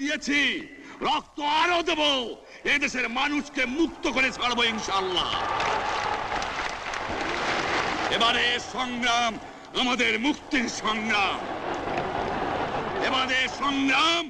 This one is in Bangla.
দিয়েছি। রক্ত আরও দেব। এদেশের মানুষকে মুক্ত করে ছাড়বো ইনশাল্লাহ এবারে সংগ্রাম, আমাদের মুক্তির সংগ্রাম। এবারে সংগ্রাম